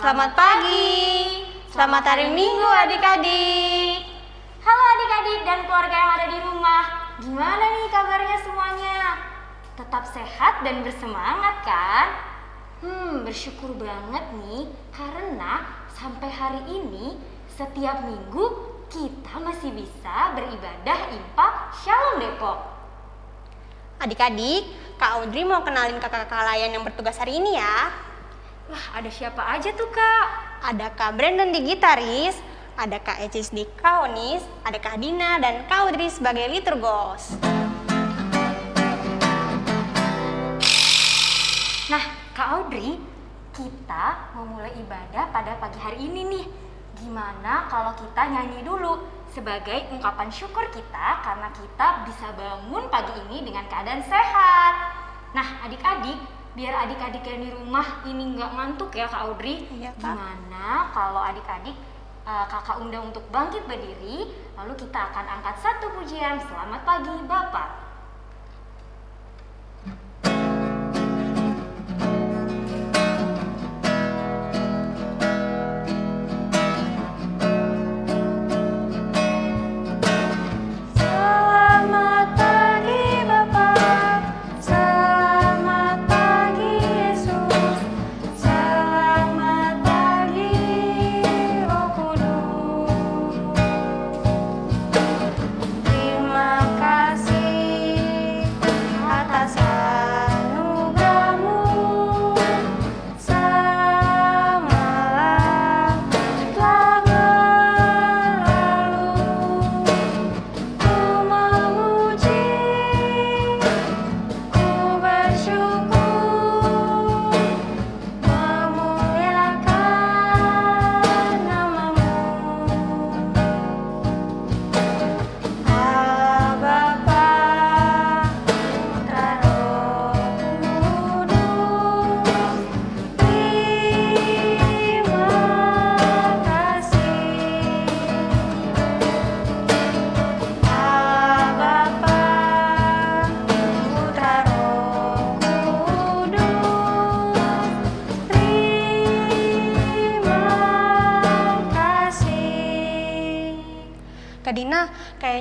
Selamat pagi. Selamat hari Minggu adik-adik. Halo adik-adik dan keluarga yang ada di rumah. Gimana nih kabarnya semuanya? Tetap sehat dan bersemangat kan? Hmm, bersyukur banget nih karena sampai hari ini setiap minggu kita masih bisa beribadah impak Shalom Depok. Adik-adik, Kak Audrey mau kenalin kakak-kakak layan yang bertugas hari ini ya. Wah, ada siapa aja tuh kak? Ada Kak Brandon di gitaris, ada Kak Ecis di kaonis, ada Kak Dina dan Kak Audrey sebagai liturgos. Nah, Kak Audrey, kita mau mulai ibadah pada pagi hari ini nih. Gimana kalau kita nyanyi dulu sebagai ungkapan syukur kita karena kita bisa bangun pagi ini dengan keadaan sehat. Nah, adik-adik, biar adik-adik yang di rumah ini nggak ngantuk ya Kak Audrey. Iya, Kak. Gimana kalau adik-adik eh, kakak undang untuk bangkit berdiri, lalu kita akan angkat satu pujian Selamat Pagi Bapak.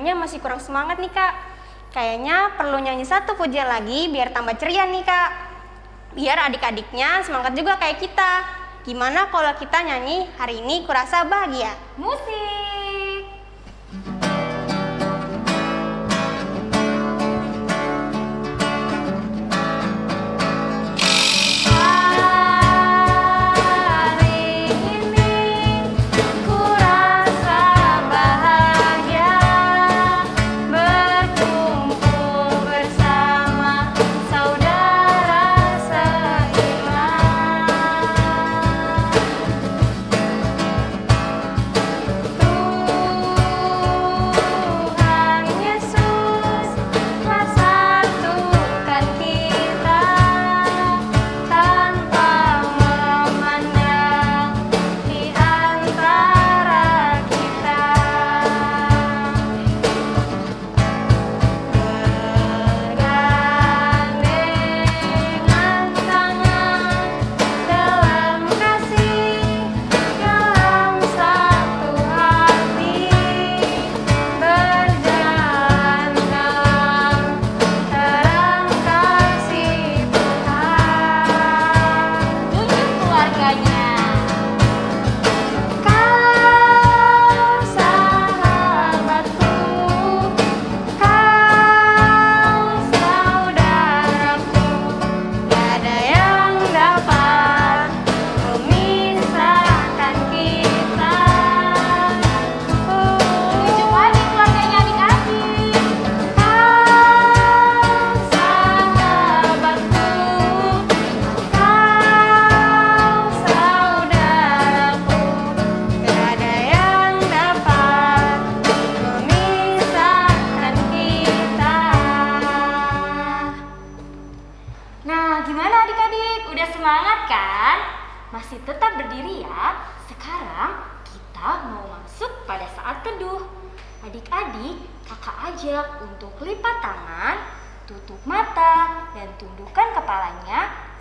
Kayaknya masih kurang semangat nih kak. Kayaknya perlu nyanyi satu pujian lagi biar tambah ceria nih kak. Biar adik-adiknya semangat juga kayak kita. Gimana kalau kita nyanyi hari ini kurasa bahagia? Musik.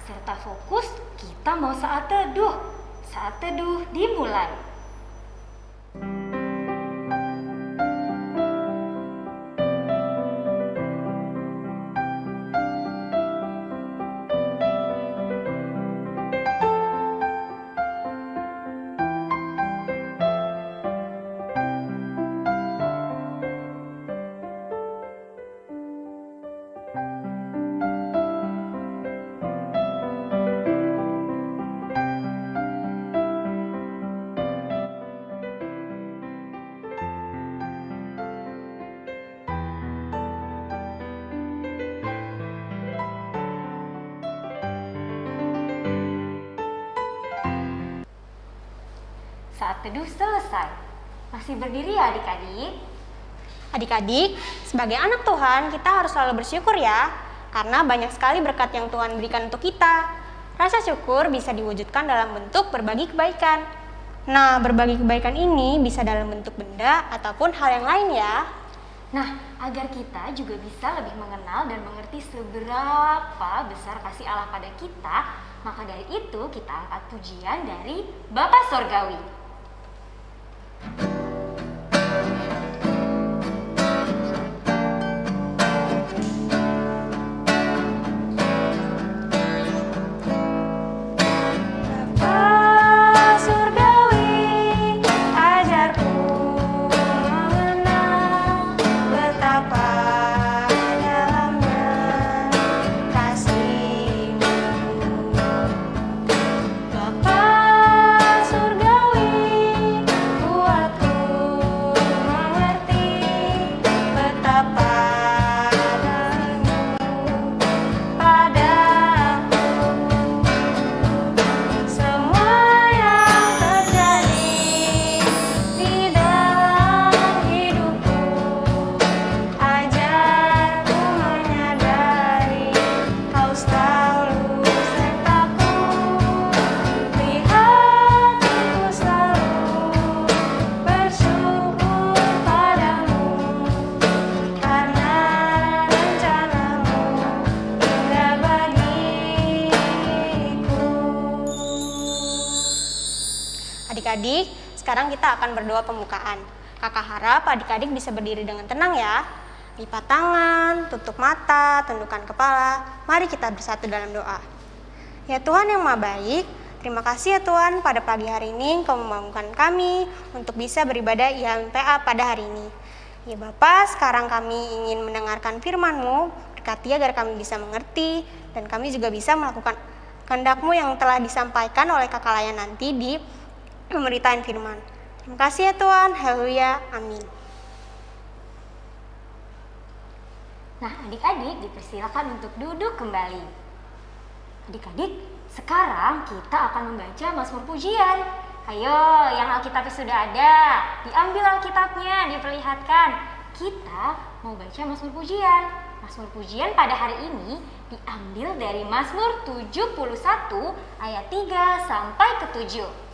Serta fokus kita mau saat teduh. Saat teduh dimulai. Berdiri ya adik-adik? Adik-adik, sebagai anak Tuhan, kita harus selalu bersyukur ya, karena banyak sekali berkat yang Tuhan berikan untuk kita. Rasa syukur bisa diwujudkan dalam bentuk berbagi kebaikan. Nah, berbagi kebaikan ini bisa dalam bentuk benda ataupun hal yang lain ya. Nah, agar kita juga bisa lebih mengenal dan mengerti seberapa besar kasih Allah pada kita, maka dari itu kita angkat pujian dari Bapa Sorgawi. Kita akan berdoa pembukaan. Kakak harap adik-adik bisa berdiri dengan tenang ya. Lipat tangan, tutup mata, tundukkan kepala. Mari kita bersatu dalam doa. Ya Tuhan yang Maha Baik, terima kasih ya Tuhan pada pagi hari ini Engkau membangunkan kami untuk bisa beribadah IHMPA pada hari ini. Ya Bapak, sekarang kami ingin mendengarkan firman-Mu, berkati agar kami bisa mengerti, dan kami juga bisa melakukan kehendak-Mu yang telah disampaikan oleh kakak layan nanti di pemberitaan firman. Terima kasih ya Tuhan, haleluya, amin. Nah, adik-adik dipersilakan untuk duduk kembali. Adik-adik, sekarang kita akan membaca Mazmur Pujian. Ayo, yang Alkitabnya sudah ada, diambil Alkitabnya, diperlihatkan. Kita mau baca Mazmur Pujian. Mazmur Pujian pada hari ini diambil dari Mazmur 71 ayat 3 sampai ke 7.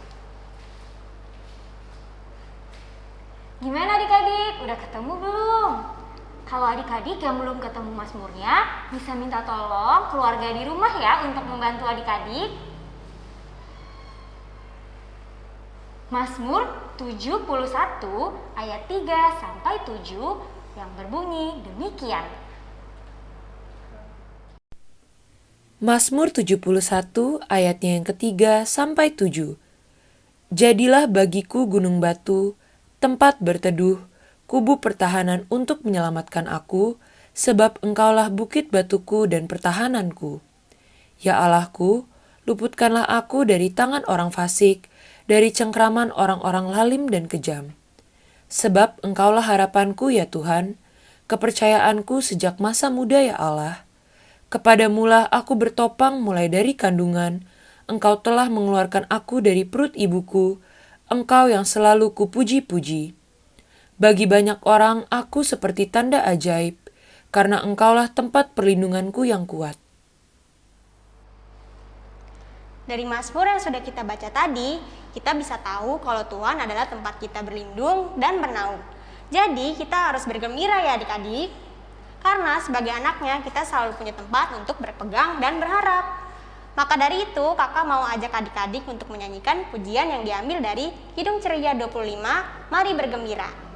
Gimana adik-adik? Udah ketemu belum? Kalau adik-adik yang belum ketemu Mazmurnya, bisa minta tolong keluarga di rumah ya untuk membantu adik-adik. Mazmur 71 ayat 3 sampai 7 yang berbunyi demikian. Mazmur 71 ayatnya yang ketiga sampai tujuh. Jadilah bagiku gunung batu, tempat berteduh, kubu pertahanan untuk menyelamatkan aku, sebab engkaulah bukit batuku dan pertahananku. Ya Allahku, luputkanlah aku dari tangan orang fasik, dari cengkraman orang-orang lalim dan kejam. Sebab engkaulah harapanku ya Tuhan, kepercayaanku sejak masa muda ya Allah. Kepadamulah aku bertopang mulai dari kandungan, engkau telah mengeluarkan aku dari perut ibuku, engkau yang selalu kupuji-puji. Bagi banyak orang aku seperti tanda ajaib, karena engkaulah tempat perlindunganku yang kuat. Dari Mazmur yang sudah kita baca tadi, kita bisa tahu kalau Tuhan adalah tempat kita berlindung dan bernaung. Jadi kita harus bergembira ya adik-adik. Karena sebagai anaknya kita selalu punya tempat untuk berpegang dan berharap. Maka dari itu, kakak mau ajak adik-adik untuk menyanyikan pujian yang diambil dari Hidung Ceria 25, Mari Bergembira.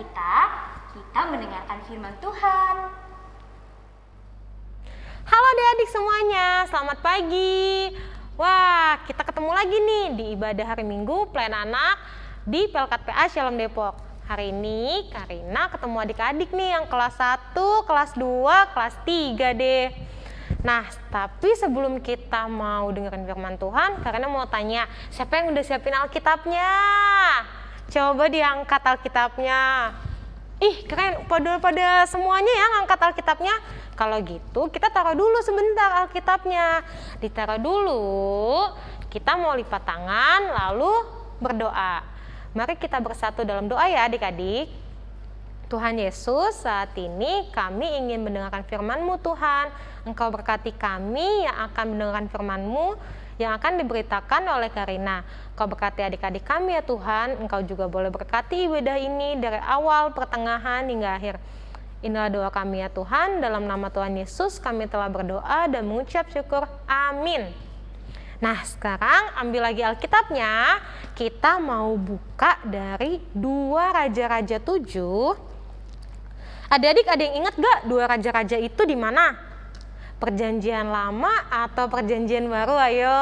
Kita, kita mendengarkan firman Tuhan. Halo adik-adik semuanya, selamat pagi. Wah, kita ketemu lagi nih di ibadah hari Minggu Plan Anak di Pelkat PA Shalom Depok. Hari ini Karina ketemu adik-adik nih yang kelas 1, kelas 2, kelas 3 deh. Nah, tapi sebelum kita mau dengerin firman Tuhan, Karina mau tanya, siapa yang udah siapin Alkitabnya? Coba diangkat Alkitabnya. Ih, keren. Pada pada semuanya ya ngangkat Alkitabnya. Kalau gitu, kita taruh dulu sebentar Alkitabnya. Ditaruh dulu. Kita mau lipat tangan lalu berdoa. Mari kita bersatu dalam doa ya adik-adik. Tuhan Yesus, saat ini kami ingin mendengarkan firman-Mu Tuhan. Engkau berkati kami yang akan mendengarkan firman-Mu yang akan diberitakan oleh Karina. Engkau berkati adik-adik kami ya Tuhan. Engkau juga boleh berkati ibadah ini dari awal, pertengahan, hingga akhir. Inilah doa kami ya Tuhan. Dalam nama Tuhan Yesus kami telah berdoa dan mengucap syukur. Amin. Nah sekarang ambil lagi Alkitabnya. Kita mau buka dari dua Raja-Raja 7 Adik-adik ada yang ingat gak dua raja-raja itu di mana? Perjanjian lama atau perjanjian baru? Ayo.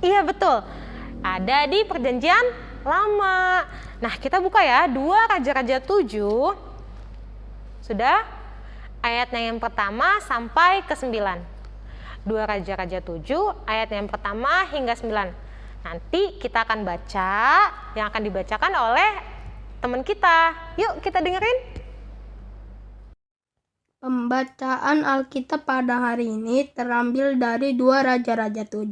Iya betul. Ada di perjanjian lama. Nah kita buka ya dua raja-raja tujuh. Sudah? Ayatnya yang pertama sampai ke sembilan. Dua raja-raja tujuh ayat yang pertama hingga sembilan. Nanti kita akan baca yang akan dibacakan oleh teman kita. Yuk kita dengerin. Pembacaan Alkitab pada hari ini terambil dari 2 Raja-Raja 7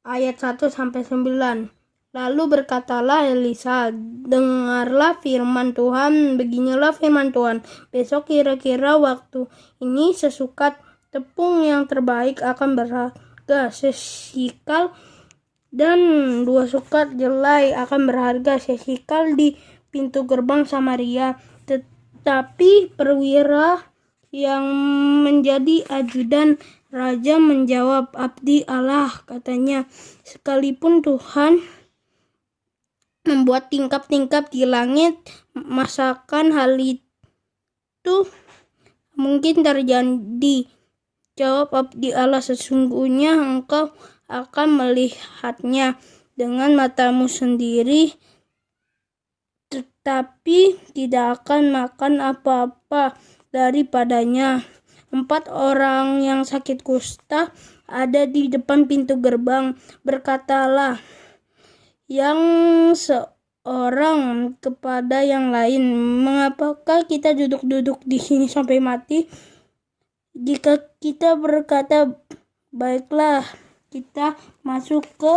ayat 1 sampai 9. Lalu berkatalah Elisa, dengarlah firman Tuhan, beginilah firman Tuhan. Besok kira-kira waktu ini sesukat tepung yang terbaik akan berharga sesikal dan dua sukat jelai akan berharga sesikal di pintu gerbang Samaria. Tetapi perwira yang menjadi ajudan raja menjawab abdi Allah katanya. Sekalipun Tuhan membuat tingkap-tingkap di langit masakan hal itu mungkin terjadi jawab abdi Allah. Sesungguhnya engkau akan melihatnya dengan matamu sendiri tetapi tidak akan makan apa-apa daripadanya. Empat orang yang sakit kusta ada di depan pintu gerbang. Berkatalah yang seorang kepada yang lain, "Mengapakah kita duduk-duduk di sini sampai mati? Jika kita berkata, baiklah, kita masuk ke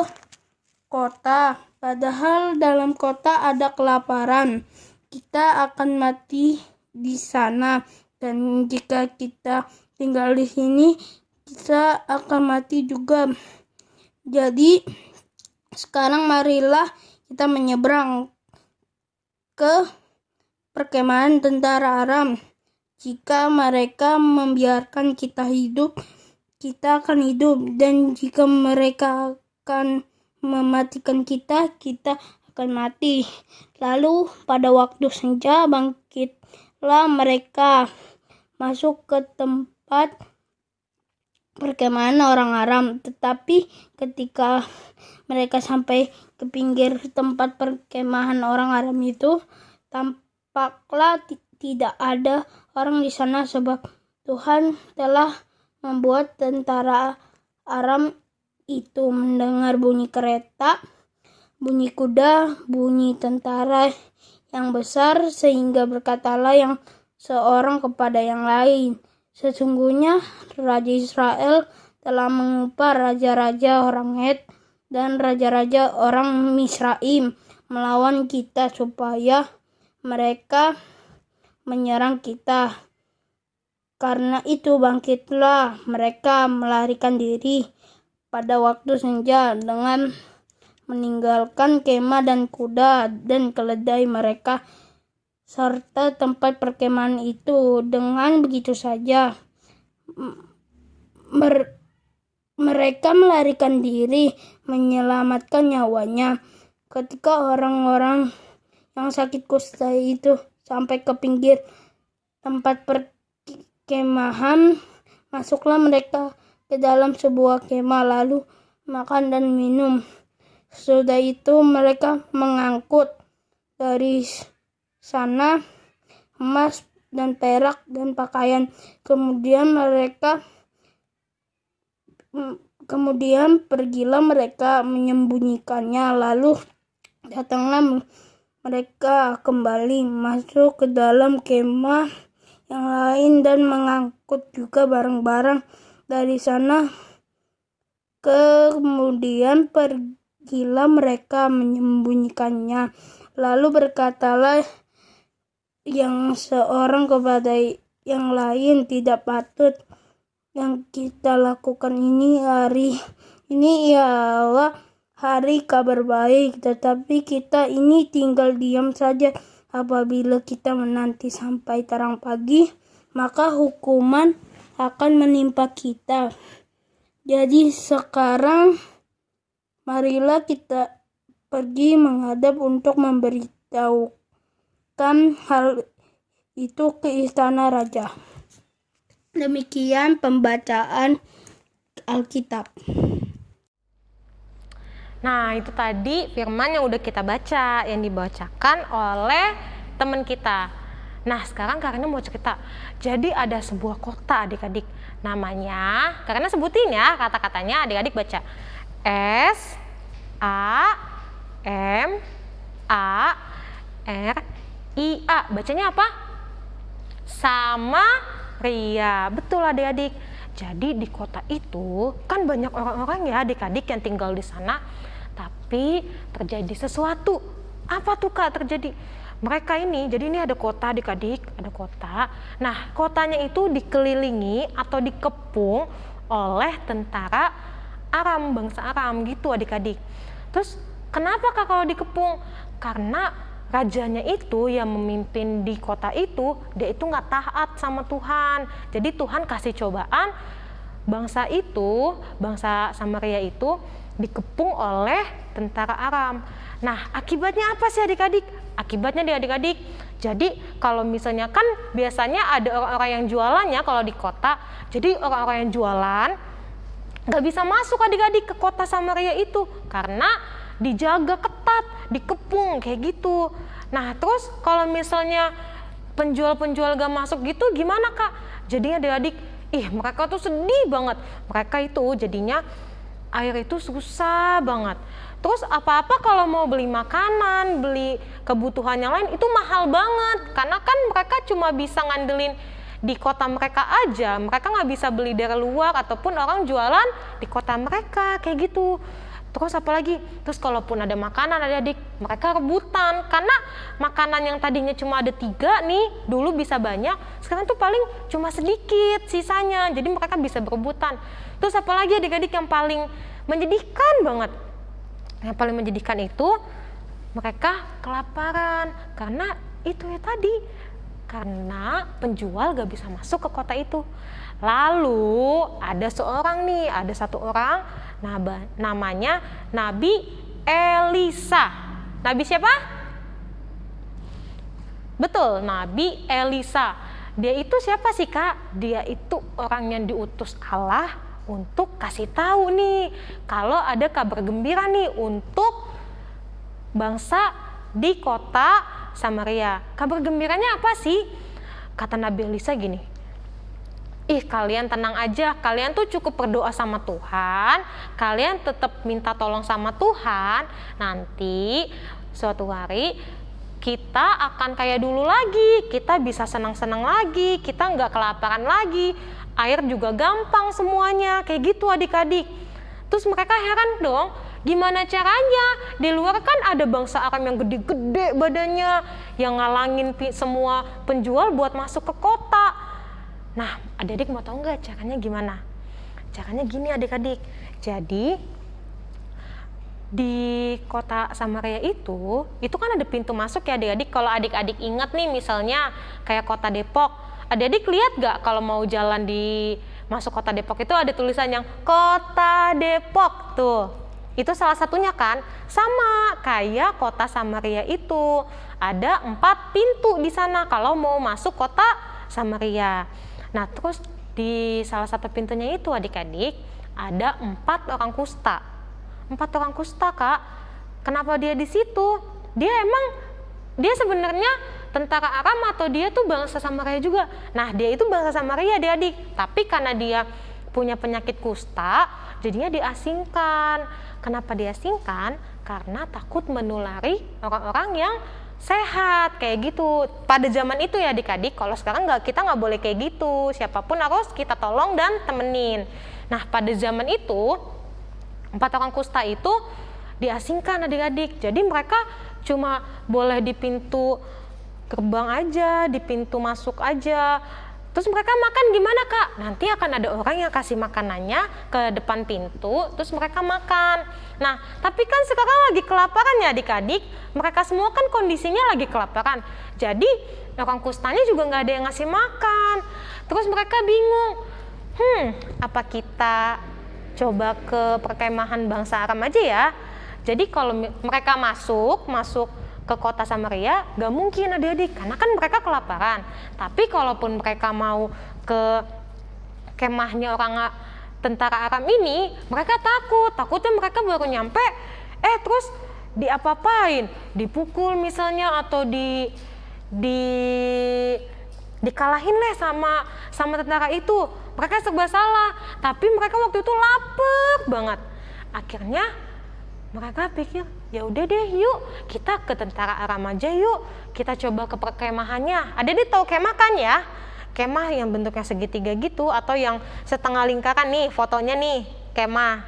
kota, padahal dalam kota ada kelaparan, kita akan mati di sana." Dan jika kita tinggal di sini, kita akan mati juga. Jadi sekarang marilah kita menyeberang ke perkemahan tentara Aram. Jika mereka membiarkan kita hidup, kita akan hidup. Dan jika mereka akan mematikan kita, kita akan mati. Lalu pada waktu senja bangkitlah mereka masuk ke tempat perkemahan orang Aram. Tetapi ketika mereka sampai ke pinggir tempat perkemahan orang Aram itu, tampaklah tidak ada orang di sana sebab Tuhan telah membuat tentara Aram itu mendengar bunyi kereta, bunyi kuda, bunyi tentara yang besar sehingga berkatalah yang seorang kepada yang lain. Sesungguhnya Raja Israel telah mengupar raja-raja orang Het dan raja-raja orang Misraim melawan kita supaya mereka menyerang kita. Karena itu bangkitlah mereka melarikan diri pada waktu senja dengan meninggalkan kemah dan kuda dan keledai mereka serta tempat perkemahan itu. Dengan begitu saja mer mereka melarikan diri menyelamatkan nyawanya. Ketika orang-orang yang sakit kusta itu sampai ke pinggir tempat perkemahan. Masuklah mereka ke dalam sebuah kemah lalu makan dan minum. Sudah itu mereka mengangkut dari sana emas dan perak dan pakaian. Kemudian mereka kemudian pergilah mereka menyembunyikannya lalu datanglah mereka kembali masuk ke dalam kemah yang lain dan mengangkut juga barang-barang dari sana. Kemudian pergilah mereka menyembunyikannya. Lalu berkatalah yang seorang kepada yang lain tidak patut yang kita lakukan ini hari ini ialah hari kabar baik, tetapi kita ini tinggal diam saja. Apabila kita menanti sampai terang pagi, maka hukuman akan menimpa kita. Jadi sekarang marilah kita pergi menghadap untuk memberitahukan hal itu ke istana raja. Demikian pembacaan Alkitab. Nah, itu tadi firman yang udah kita baca, yang dibacakan oleh teman kita. Nah, sekarang Karina mau cerita. Jadi ada sebuah kota adik-adik. Namanya, karena sebutin ya kata-katanya adik-adik baca. S A M A R I A. Bacanya apa? Sama Ria. Betul adik-adik. Jadi di kota itu kan banyak orang-orang ya adik-adik yang tinggal di sana tapi terjadi sesuatu. Apa tuh kak terjadi? Mereka ini, jadi ini ada kota adik-adik, ada kota. Nah, kotanya itu dikelilingi atau dikepung oleh tentara Aram, bangsa Aram gitu adik-adik. Terus kenapa kak kalau dikepung? Karena rajanya itu yang memimpin di kota itu, dia itu nggak taat sama Tuhan. Jadi Tuhan kasih cobaan bangsa itu, bangsa Samaria itu dikepung oleh tentara Aram. Nah, akibatnya apa sih adik-adik? Akibatnya di adik-adik, jadi kalau misalnya kan biasanya ada orang-orang yang jualannya kalau di kota, jadi orang-orang yang jualan nggak bisa masuk adik-adik ke kota Samaria itu karena dijaga ketat, dikepung kayak gitu. Nah, terus kalau misalnya penjual-penjual gak masuk gitu gimana kak? Jadinya adik-adik, ih mereka tuh sedih banget. Mereka itu jadinya air itu susah banget. Terus apa-apa kalau mau beli makanan, beli kebutuhan yang lain itu mahal banget. Karena kan mereka cuma bisa ngandelin di kota mereka aja. Mereka nggak bisa beli dari luar ataupun orang jualan di kota mereka kayak gitu. Terus apa lagi? Terus kalaupun ada makanan adik-adik, mereka rebutan. Karena makanan yang tadinya cuma ada tiga nih, dulu bisa banyak, sekarang tuh paling cuma sedikit sisanya. Jadi mereka bisa berebutan. Terus apa lagi adik-adik yang paling menyedihkan banget? Yang paling menyedihkan itu mereka kelaparan. Karena itu ya tadi, karena penjual gak bisa masuk ke kota itu. Lalu ada seorang nih, ada satu orang namanya Nabi Elisa. Nabi siapa? Betul, Nabi Elisa. Dia itu siapa sih kak? Dia itu orang yang diutus Allah untuk kasih tahu nih kalau ada kabar gembira nih untuk bangsa di kota Samaria. Kabar gembiranya apa sih? Kata Nabi Elisa gini, ih kalian tenang aja, kalian tuh cukup berdoa sama Tuhan, kalian tetap minta tolong sama Tuhan, nanti suatu hari kita akan kayak dulu lagi, kita bisa senang-senang lagi, kita nggak kelaparan lagi, air juga gampang semuanya, kayak gitu adik-adik. Terus mereka heran dong, gimana caranya? Di luar kan ada bangsa Aram yang gede-gede badannya, yang ngalangin semua penjual buat masuk ke kota Nah, adik-adik mau tahu nggak caranya gimana? Caranya gini adik-adik. Jadi di kota Samaria itu, itu kan ada pintu masuk ya adik-adik. Kalau adik-adik ingat nih misalnya kayak kota Depok, adik-adik lihat nggak kalau mau jalan di masuk kota Depok itu ada tulisan yang kota Depok tuh. Itu salah satunya kan, sama kayak kota Samaria itu. Ada empat pintu di sana kalau mau masuk kota Samaria. Nah, terus di salah satu pintunya itu adik-adik ada empat orang kusta. Empat orang kusta kak. Kenapa dia di situ? Dia emang dia sebenarnya tentara Aram atau dia tuh bangsa Samaria juga. Nah dia itu bangsa Samaria dia adik. Tapi karena dia punya penyakit kusta, jadinya diasingkan. Kenapa diasingkan? Karena takut menulari orang-orang yang sehat kayak gitu. Pada zaman itu ya adik-adik kalau sekarang nggak kita nggak boleh kayak gitu. Siapa pun harus kita tolong dan temenin. Nah pada zaman itu empat orang kusta itu diasingkan adik-adik. Jadi mereka cuma boleh di pintu gerbang aja di pintu masuk aja Terus mereka makan gimana kak? Nanti akan ada orang yang kasih makanannya ke depan pintu, terus mereka makan. Nah, tapi kan sekarang lagi kelaparan ya adik-adik. Mereka semua kan kondisinya lagi kelaparan. Jadi orang kustanya juga nggak ada yang ngasih makan. Terus mereka bingung, hmm, apa kita coba ke perkemahan bangsa Aram aja ya? Jadi kalau mereka masuk, masuk ke kota Samaria gak mungkin adik-adik. Karena kan mereka kelaparan. Tapi kalaupun mereka mau ke kemahnya orang tentara Aram ini mereka takut. Takutnya mereka baru nyampe eh terus diapa-apain? Dipukul misalnya atau di di dikalahin lah sama sama tentara itu. Mereka serba salah. Tapi mereka waktu itu lapar banget. Akhirnya mereka pikir ya udah deh yuk. Kita ke tentara Aram aja yuk. Kita coba ke perkemahannya. Ada di tahu kemah kan ya? Kemah yang bentuknya segitiga gitu atau yang setengah lingkaran nih fotonya nih kemah.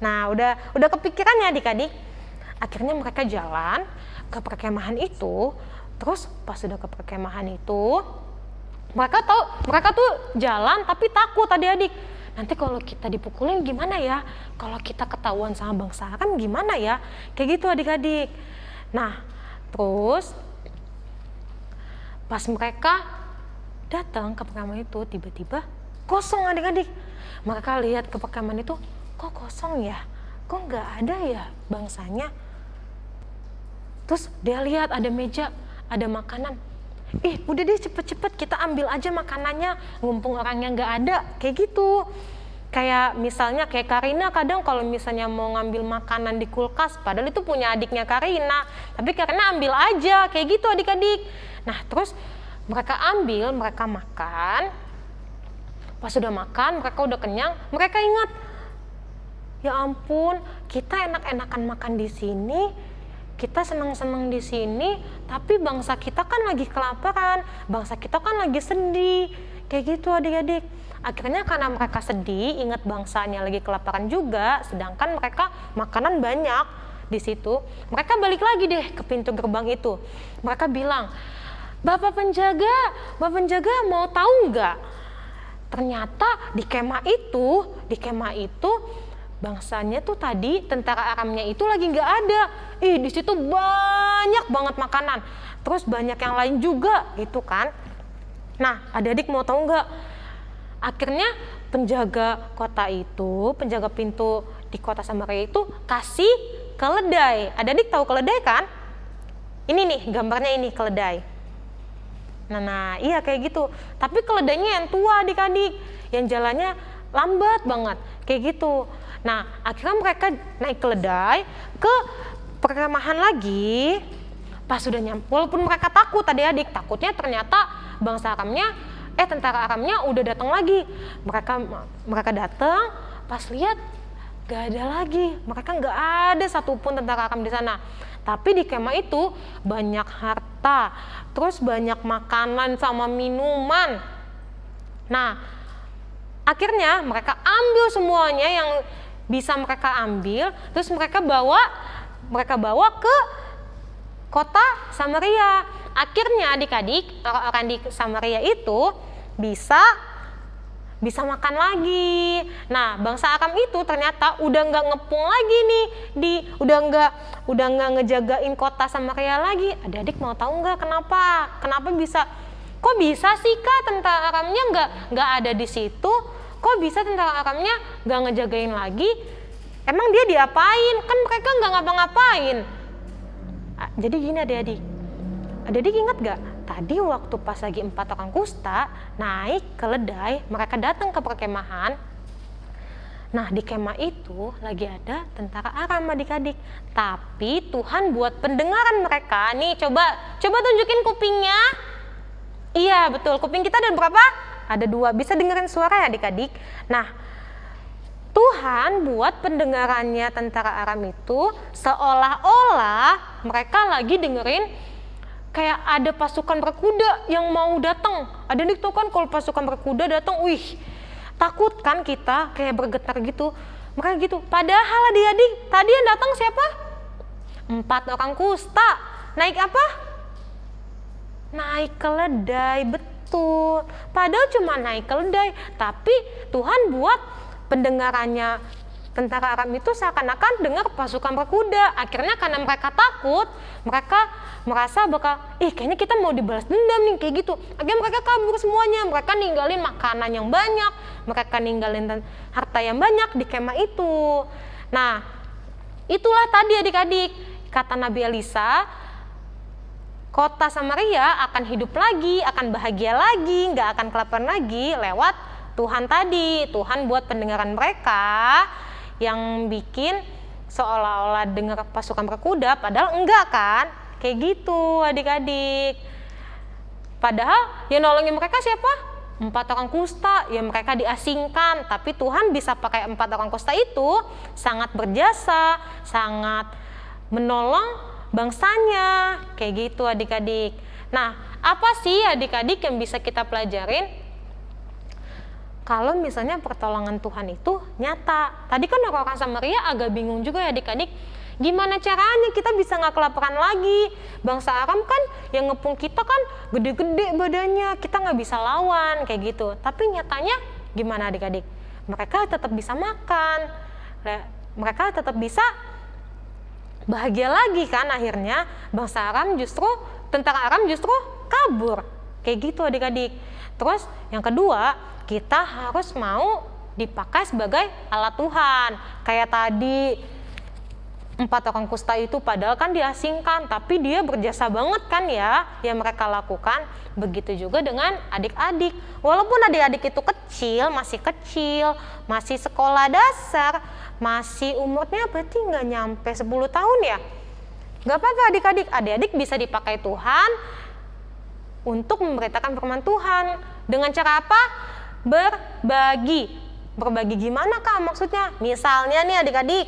Nah udah udah kepikiran ya adik-adik? Akhirnya mereka jalan ke perkemahan itu. Terus pas sudah ke perkemahan itu mereka tahu mereka tuh jalan tapi takut adik-adik nanti kalau kita dipukulin gimana ya? Kalau kita ketahuan sama bangsa kan gimana ya? Kayak gitu adik-adik. Nah terus pas mereka datang ke perkampungan itu tiba-tiba kosong adik-adik. Mereka lihat ke perkampungan itu kok kosong ya? Kok nggak ada ya bangsanya? Terus dia lihat ada meja ada makanan ih udah deh cepet-cepet. Kita ambil aja makanannya. Ngumpung orangnya nggak ada kayak gitu. Kayak misalnya kayak Karina kadang kalau misalnya mau ngambil makanan di kulkas padahal itu punya adiknya Karina. Tapi Karina ambil aja kayak gitu adik-adik. Nah terus mereka ambil mereka makan. Pas sudah makan mereka udah kenyang mereka ingat ya ampun kita enak-enakan makan di sini kita senang-senang di sini, tapi bangsa kita kan lagi kelaparan, bangsa kita kan lagi sedih. kayak gitu adik-adik. Akhirnya karena mereka sedih, ingat bangsanya lagi kelaparan juga, sedangkan mereka makanan banyak di situ. Mereka balik lagi deh ke pintu gerbang itu. Mereka bilang, Bapak penjaga, Bapak penjaga mau tahu nggak? Ternyata di kemah itu, di kemah itu bangsanya tuh tadi tentara Aramnya itu lagi nggak ada. Ih di situ banyak banget makanan. Terus banyak yang lain juga gitu kan. Nah adik-adik mau tahu nggak? Akhirnya penjaga kota itu, penjaga pintu di kota Samaria itu kasih keledai. Adik-adik tahu keledai kan? Ini nih gambarnya ini keledai. Nah, nah iya kayak gitu. Tapi keledainya yang tua adik-adik, yang jalannya lambat banget, kayak gitu. Nah, akhirnya mereka naik keledai ke perkemahan lagi. Pas sudah nyampe, walaupun mereka takut adik-adik, takutnya ternyata bangsa Aramnya, eh tentara Aramnya udah datang lagi. Mereka mereka datang, pas lihat gak ada lagi. Mereka nggak ada satupun tentara Aram di sana. Tapi di kemah itu banyak harta, terus banyak makanan sama minuman. Nah, akhirnya mereka ambil semuanya yang bisa mereka ambil, terus mereka bawa mereka bawa ke kota Samaria. Akhirnya adik-adik orang-orang di Samaria itu bisa bisa makan lagi. Nah, bangsa Aram itu ternyata udah nggak ngepung lagi nih di udah nggak udah nggak ngejagain kota Samaria lagi. Adik-adik mau tahu nggak kenapa? Kenapa bisa? Kok bisa sih kak tentara Aramnya nggak nggak ada di situ? Kok bisa tentara Aramnya nggak ngejagain lagi? Emang dia diapain? Kan mereka nggak ngapa-ngapain. Jadi gini adik-adik. Adik-adik ingat gak? Tadi waktu pas lagi empat orang kusta naik keledai, mereka datang ke perkemahan. Nah di kemah itu lagi ada tentara Aram adik-adik. Tapi Tuhan buat pendengaran mereka. Nih coba coba tunjukin kupingnya. Iya betul, kuping kita ada berapa? Ada dua, bisa dengerin suara ya adik-adik. Nah Tuhan buat pendengarannya tentara Aram itu seolah-olah mereka lagi dengerin kayak ada pasukan berkuda yang mau datang. Ada nih tuh kan kalau pasukan berkuda datang, wih takut kan kita kayak bergetar gitu. Mereka gitu. Padahal adik-adik tadi yang datang siapa? Empat orang kusta. Naik apa? Naik keledai, betul. Padahal cuma naik keledai, tapi Tuhan buat pendengarannya tentara Aram itu seakan-akan dengar pasukan berkuda. Akhirnya karena mereka takut, mereka merasa bakal, ih kayaknya kita mau dibalas dendam nih kayak gitu. Akhirnya mereka kabur semuanya. Mereka ninggalin makanan yang banyak, mereka ninggalin harta yang banyak di kemah itu. Nah, itulah tadi adik-adik kata Nabi Elisa, kota Samaria akan hidup lagi, akan bahagia lagi, nggak akan kelaparan lagi lewat Tuhan tadi. Tuhan buat pendengaran mereka yang bikin seolah-olah dengar pasukan berkuda padahal enggak kan? Kayak gitu adik-adik. Padahal yang nolongin mereka siapa? Empat orang kusta yang mereka diasingkan. Tapi Tuhan bisa pakai empat orang kusta itu sangat berjasa sangat menolong bangsanya. Kayak gitu adik-adik. Nah apa sih adik-adik yang bisa kita pelajarin kalau misalnya pertolongan Tuhan itu nyata. Tadi kan orang-orang Samaria agak bingung juga ya adik-adik, gimana caranya kita bisa nggak kelaparan lagi? Bangsa Aram kan yang ngepung kita kan gede-gede badannya, kita nggak bisa lawan kayak gitu. Tapi nyatanya gimana adik-adik? Mereka tetap bisa makan, mereka tetap bisa bahagia lagi kan akhirnya bangsa Aram justru tentara Aram justru kabur kayak gitu adik-adik. Terus yang kedua kita harus mau dipakai sebagai alat Tuhan. Kayak tadi empat orang kusta itu padahal kan diasingkan, tapi dia berjasa banget kan ya yang mereka lakukan. Begitu juga dengan adik-adik. Walaupun adik-adik itu kecil, masih kecil, masih sekolah dasar, masih umurnya berarti nggak nyampe 10 tahun ya. Gak apa-apa adik-adik, adik-adik bisa dipakai Tuhan untuk memberitakan firman Tuhan. Dengan cara apa? berbagi. Berbagi gimana kak maksudnya? Misalnya nih adik-adik,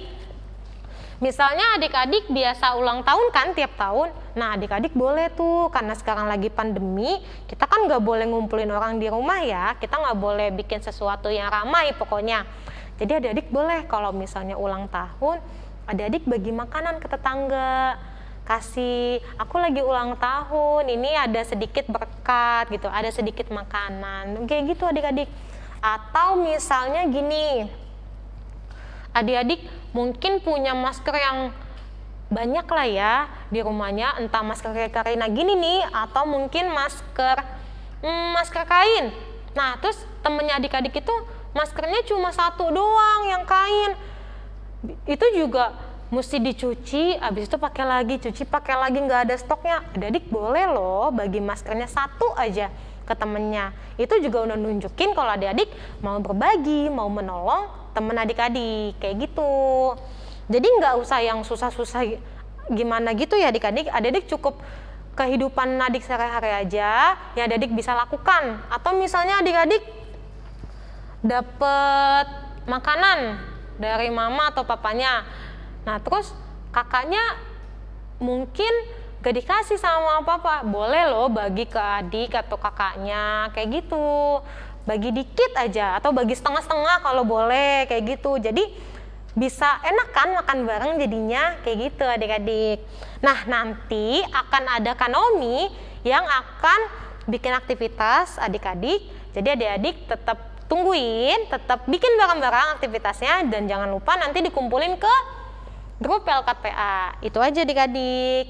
Misalnya adik-adik biasa ulang tahun kan tiap tahun. Nah adik-adik boleh tuh karena sekarang lagi pandemi kita kan nggak boleh ngumpulin orang di rumah ya. Kita nggak boleh bikin sesuatu yang ramai pokoknya. Jadi adik-adik boleh kalau misalnya ulang tahun adik-adik bagi makanan ke tetangga kasih. Aku lagi ulang tahun. Ini ada sedikit berkat gitu ada sedikit makanan. Kayak gitu adik-adik. Atau misalnya gini. Adik-adik mungkin punya masker yang banyak lah ya di rumahnya. Entah masker Karina gini nih atau mungkin masker hmm, masker kain. Nah terus temennya adik-adik itu maskernya cuma satu doang yang kain. Itu juga mesti dicuci habis itu pakai lagi cuci pakai lagi nggak ada stoknya. Adik-adik boleh loh bagi maskernya satu aja ke temennya. Itu juga udah nunjukin kalau adik-adik mau berbagi mau menolong temen adik-adik kayak gitu. Jadi nggak usah yang susah-susah gimana gitu ya adik-adik. Adik-adik cukup kehidupan adik sehari-hari aja ya adik-adik bisa lakukan. Atau misalnya adik-adik dapet makanan dari mama atau papanya nah terus kakaknya mungkin gak dikasih sama papa. Boleh loh bagi ke adik atau kakaknya kayak gitu. Bagi dikit aja atau bagi setengah-setengah kalau boleh kayak gitu. Jadi bisa enak kan makan bareng jadinya kayak gitu adik-adik. Nah nanti akan ada kanomi yang akan bikin aktivitas adik-adik. Jadi adik-adik tetap tungguin tetap bikin bareng-bareng aktivitasnya. Dan jangan lupa nanti dikumpulin ke grup Pelkat PA itu aja adik-adik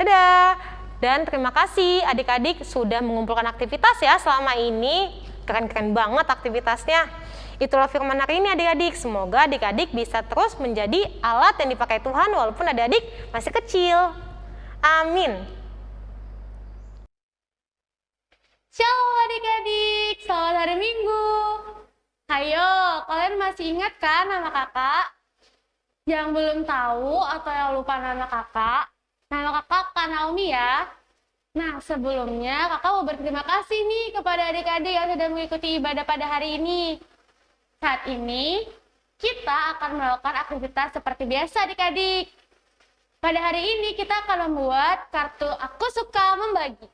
dadah dan terima kasih adik-adik sudah mengumpulkan aktivitas ya selama ini keren-keren banget aktivitasnya. Itulah firman hari ini adik-adik. Semoga adik-adik bisa terus menjadi alat yang dipakai Tuhan walaupun adik-adik masih kecil. Amin. Shalom adik-adik, selamat hari Minggu. Hayo, kalian masih ingat kan nama kakak? Yang belum tahu atau yang lupa nama kakak, nama kakak Kak Naomi ya. Nah, sebelumnya kakak mau berterima kasih nih kepada adik-adik yang sudah mengikuti ibadah pada hari ini. Saat ini, kita akan melakukan aktivitas seperti biasa adik-adik. Pada hari ini kita akan membuat kartu Aku Suka Membagi.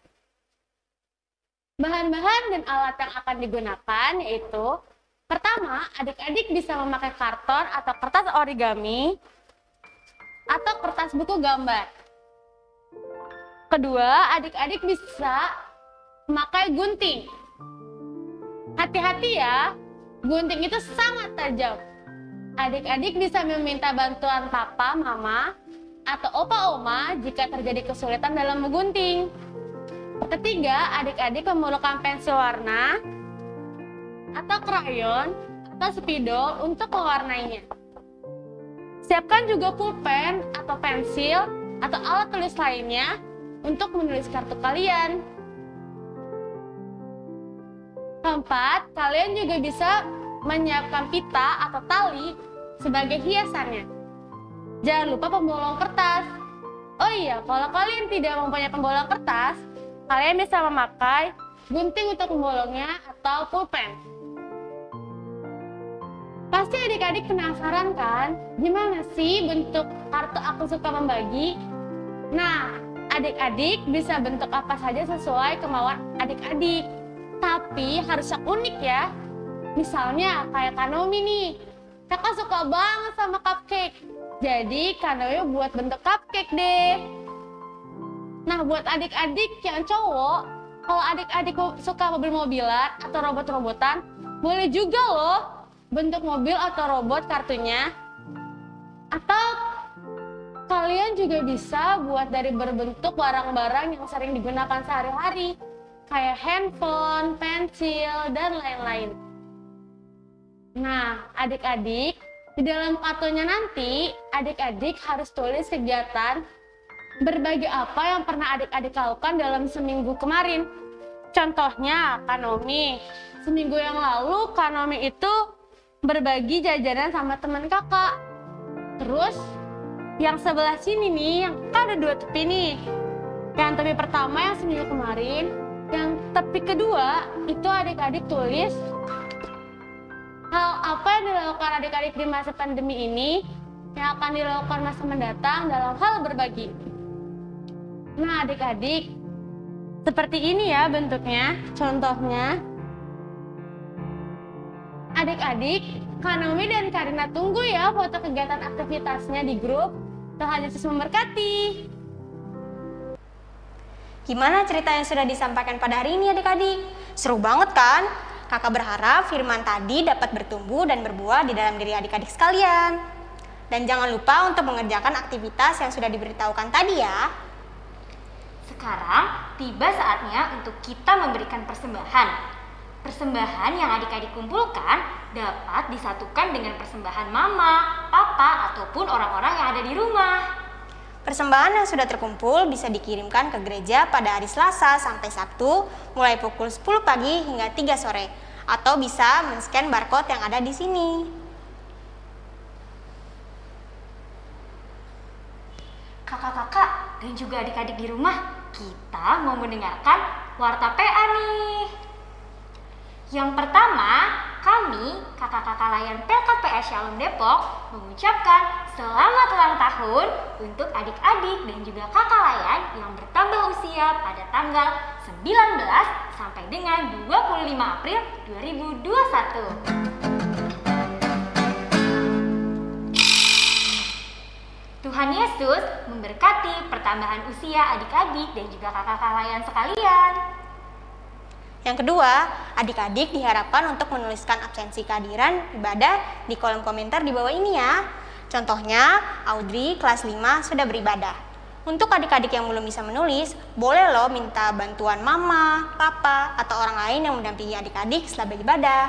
Bahan-bahan dan alat yang akan digunakan yaitu Pertama, adik-adik bisa memakai karton atau kertas origami atau kertas buku gambar. Kedua, adik-adik bisa memakai gunting. Hati-hati ya, gunting itu sangat tajam. Adik-adik bisa meminta bantuan papa, mama, atau opa oma jika terjadi kesulitan dalam menggunting. Ketiga, adik-adik memerlukan pensil warna atau krayon atau spidol untuk mewarnainya. Siapkan juga pulpen atau pensil atau alat tulis lainnya untuk menulis kartu kalian. Keempat, kalian juga bisa menyiapkan pita atau tali sebagai hiasannya. Jangan lupa pembolong kertas. Oh iya, kalau kalian tidak mempunyai pembolong kertas, kalian bisa memakai gunting untuk pembolongnya atau pulpen. Pasti adik-adik penasaran kan, gimana sih bentuk kartu aku suka membagi? Nah, adik-adik bisa bentuk apa saja sesuai kemauan adik-adik. Tapi harus yang unik ya. Misalnya kayak Kanomi nih. Kakak suka banget sama cupcake. Jadi Kanomi buat bentuk cupcake deh. Nah buat adik-adik yang cowok, kalau adik-adik suka mobil-mobilan atau robot-robotan, boleh juga loh bentuk mobil atau robot kartunya. Atau Kalian juga bisa buat dari berbentuk barang-barang yang sering digunakan sehari-hari, kayak handphone, pensil, dan lain-lain. Nah, adik-adik, di dalam kartunya nanti, adik-adik harus tulis kegiatan berbagi apa yang pernah adik-adik lakukan dalam seminggu kemarin. Contohnya, Kanomi. Seminggu yang lalu, Kanomi itu berbagi jajanan sama teman kakak. Terus, yang sebelah sini nih, yang kan ada dua tepi nih. Yang tepi pertama yang seminggu kemarin, yang tepi kedua itu adik-adik tulis hal apa yang dilakukan adik-adik di masa pandemi ini yang akan dilakukan masa mendatang dalam hal berbagi. Nah, adik-adik, seperti ini ya bentuknya. Contohnya, adik-adik, Kanomi dan Karina tunggu ya foto kegiatan aktivitasnya di grup. Tuhan Yesus memberkati. Gimana cerita yang sudah disampaikan pada hari ini adik-adik? Seru banget kan? Kakak berharap firman tadi dapat bertumbuh dan berbuah di dalam diri adik-adik sekalian. Dan jangan lupa untuk mengerjakan aktivitas yang sudah diberitahukan tadi ya. Sekarang tiba saatnya untuk kita memberikan persembahan. Persembahan yang adik-adik kumpulkan dapat disatukan dengan persembahan mama, papa, ataupun orang-orang yang ada di rumah. Persembahan yang sudah terkumpul bisa dikirimkan ke gereja pada hari Selasa sampai Sabtu mulai pukul 10 pagi hingga 3 sore atau bisa men-scan barcode yang ada di sini. Kakak-kakak dan juga adik-adik di rumah, kita mau mendengarkan warta PA nih. Yang pertama, kami, kakak-kakak layan PLKPS Shalom Depok, mengucapkan selamat ulang tahun untuk adik-adik dan juga kakak layan yang bertambah usia pada tanggal 19 sampai dengan 25 April 2021. Tuhan Yesus memberkati pertambahan usia adik-adik dan juga kakak-kakak layan sekalian. Yang kedua, adik-adik diharapkan untuk menuliskan absensi kehadiran ibadah di kolom komentar di bawah ini ya. Contohnya, Audrey kelas 5 sudah beribadah. Untuk adik-adik yang belum bisa menulis, boleh loh minta bantuan mama, papa, atau orang lain yang mendampingi adik-adik setelah beribadah.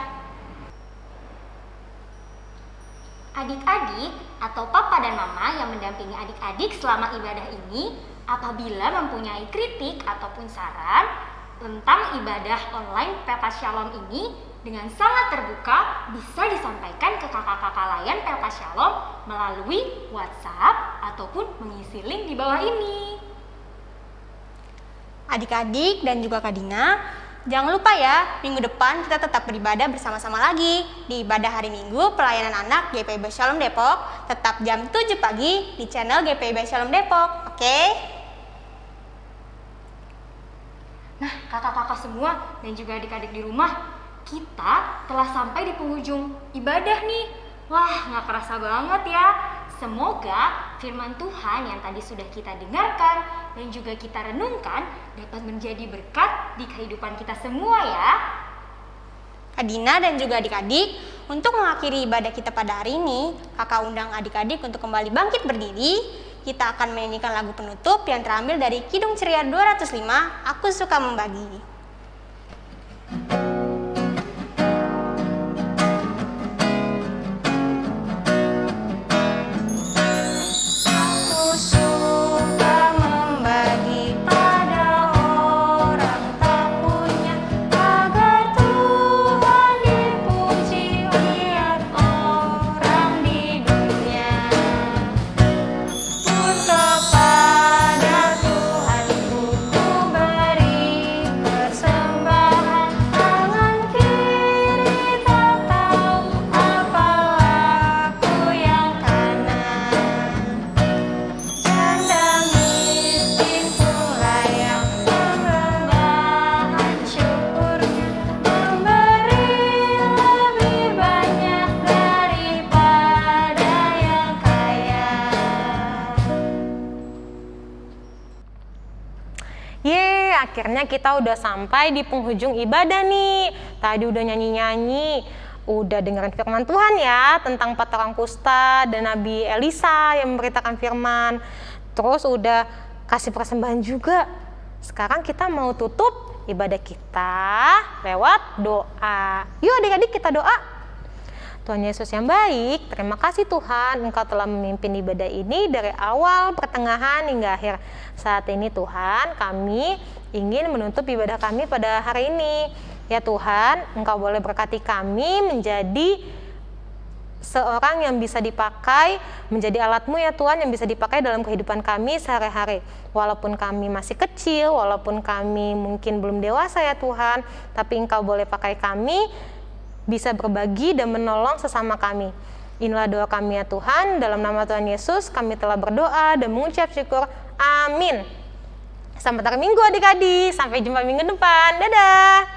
Adik-adik atau papa dan mama yang mendampingi adik-adik selama ibadah ini apabila mempunyai kritik ataupun saran tentang ibadah online Pelkas Shalom ini dengan sangat terbuka bisa disampaikan ke kakak-kakak layan Pelkas Shalom melalui WhatsApp ataupun mengisi link di bawah ini. Adik-adik dan juga Kak Dina, jangan lupa ya, minggu depan kita tetap beribadah bersama-sama lagi di ibadah hari Minggu pelayanan anak GPIB Shalom Depok, tetap jam 7 pagi di channel GPIB Shalom Depok, oke? Nah, kakak-kakak semua dan juga adik-adik di rumah, kita telah sampai di penghujung ibadah nih. Wah, nggak kerasa banget ya. Semoga firman Tuhan yang tadi sudah kita dengarkan dan juga kita renungkan dapat menjadi berkat di kehidupan kita semua ya. Kak Dina dan juga adik-adik, untuk mengakhiri ibadah kita pada hari ini, kakak undang adik-adik untuk kembali bangkit berdiri. Kita akan menyanyikan lagu penutup yang terambil dari Kidung Ceria 205, Aku Suka Membagi. Aku kita udah sampai di penghujung ibadah nih. Tadi udah nyanyi-nyanyi, udah dengerin firman Tuhan ya tentang empat orang kusta dan Nabi Elisa yang memberitakan firman. Terus udah kasih persembahan juga. Sekarang kita mau tutup ibadah kita lewat doa. Yuk adik-adik kita doa. Tuhan Yesus yang baik, terima kasih Tuhan Engkau telah memimpin ibadah ini dari awal, pertengahan, hingga akhir. Saat ini Tuhan, kami ingin menutup ibadah kami pada hari ini. Ya Tuhan, Engkau boleh berkati kami menjadi seorang yang bisa dipakai menjadi alatmu ya Tuhan yang bisa dipakai dalam kehidupan kami sehari-hari. Walaupun kami masih kecil, walaupun kami mungkin belum dewasa ya Tuhan, tapi Engkau boleh pakai kami bisa berbagi dan menolong sesama kami. Inilah doa kami ya Tuhan, dalam nama Tuhan Yesus kami telah berdoa dan mengucap syukur. Amin. Selamat hari Minggu adik-adik, sampai jumpa minggu depan. Dadah.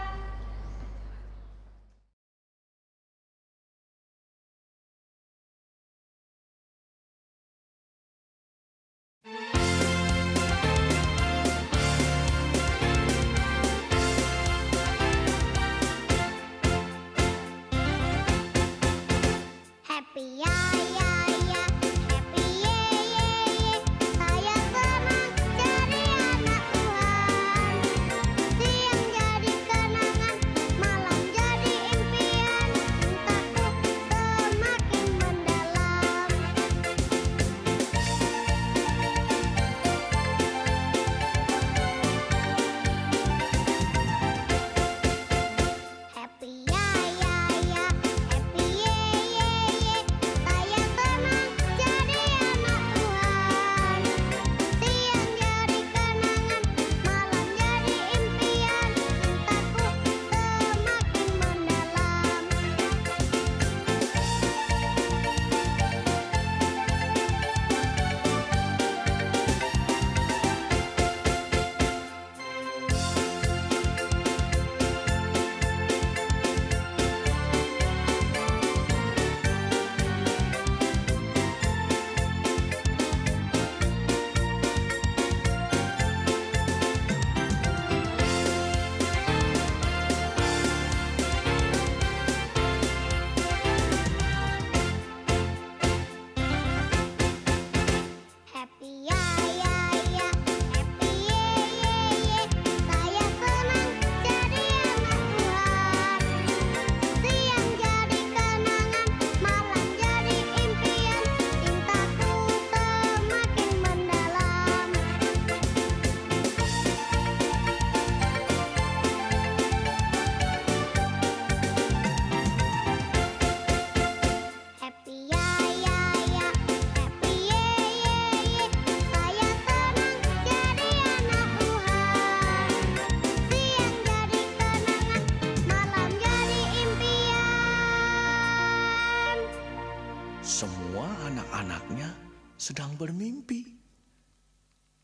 Sedang bermimpi.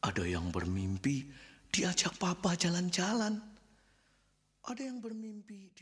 Ada yang bermimpi diajak papa jalan-jalan. Ada yang bermimpi